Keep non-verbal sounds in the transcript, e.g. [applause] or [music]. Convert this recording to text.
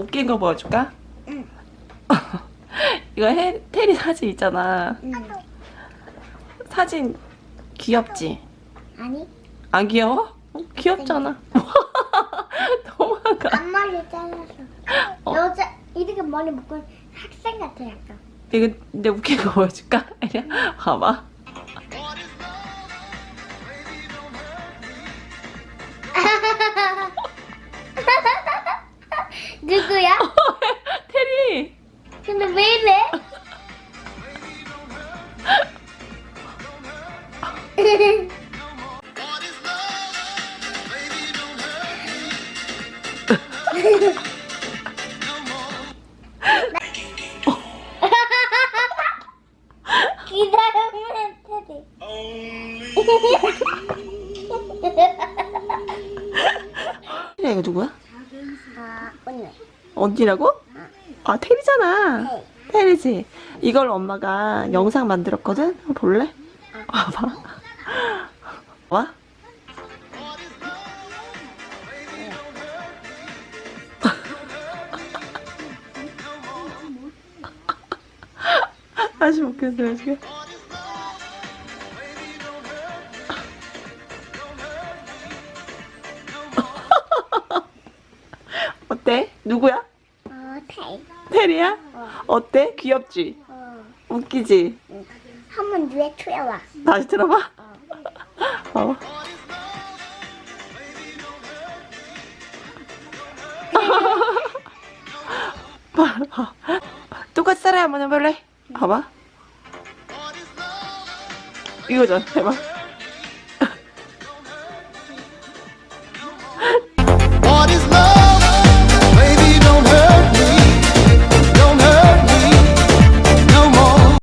찍은 거 보여줄까? 응. [laughs] 이거 해, 테리 사진 있잖아. 응. 사진 귀엽지? 아니 안 귀여워? 어, 귀엽잖아. [laughs] 도망가. 앞머리 잘라서 어. 여자 이렇게 머리 묶은 학생 같아 약간 이거 내 웃긴 거 보여줄까? 아니야? 봐봐. 누구야? [laughs] 테리! 근데 왜 이래? 기다리면. 테리 이거 누구야? 아, 언니. 언니라고? 아 테리잖아. 네. 테리지. 이걸 엄마가 영상 만들었거든. 볼래? 봐봐. 와? 다시 먹겠어요 지금. 누구야? 어, 테이. 테리야? 어. 어때? 귀엽지? 어. 웃기지? 한번 뒤에 추여와. 다시 들어봐. 어. 봐봐. [laughs] [laughs] 똑같이 따라 한번 해볼래? 봐봐. 이거죠. 해봐.